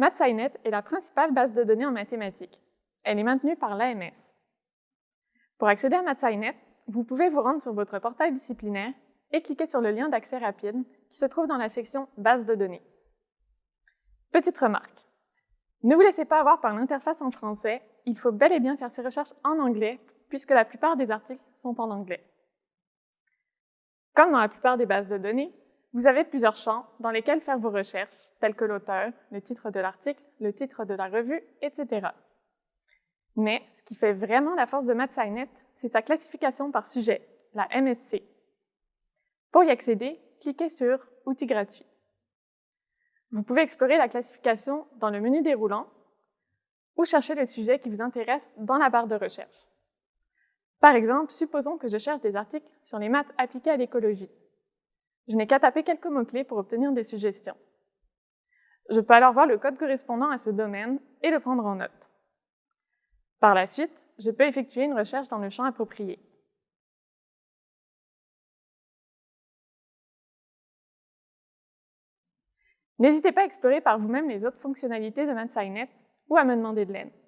MathSciNet est la principale base de données en mathématiques. Elle est maintenue par l'AMS. Pour accéder à MathSciNet, vous pouvez vous rendre sur votre portail disciplinaire et cliquer sur le lien d'accès rapide qui se trouve dans la section « Base de données ». Petite remarque, ne vous laissez pas avoir par l'interface en français, il faut bel et bien faire ces recherches en anglais puisque la plupart des articles sont en anglais. Comme dans la plupart des bases de données, vous avez plusieurs champs dans lesquels faire vos recherches, tels que l'auteur, le titre de l'article, le titre de la revue, etc. Mais ce qui fait vraiment la force de MathSciNet, c'est sa classification par sujet, la MSC. Pour y accéder, cliquez sur « Outils gratuits ». Vous pouvez explorer la classification dans le menu déroulant ou chercher les sujets qui vous intéressent dans la barre de recherche. Par exemple, supposons que je cherche des articles sur les maths appliquées à l'écologie. Je n'ai qu'à taper quelques mots-clés pour obtenir des suggestions. Je peux alors voir le code correspondant à ce domaine et le prendre en note. Par la suite, je peux effectuer une recherche dans le champ approprié. N'hésitez pas à explorer par vous-même les autres fonctionnalités de MathSciNet ou à me demander de l'aide.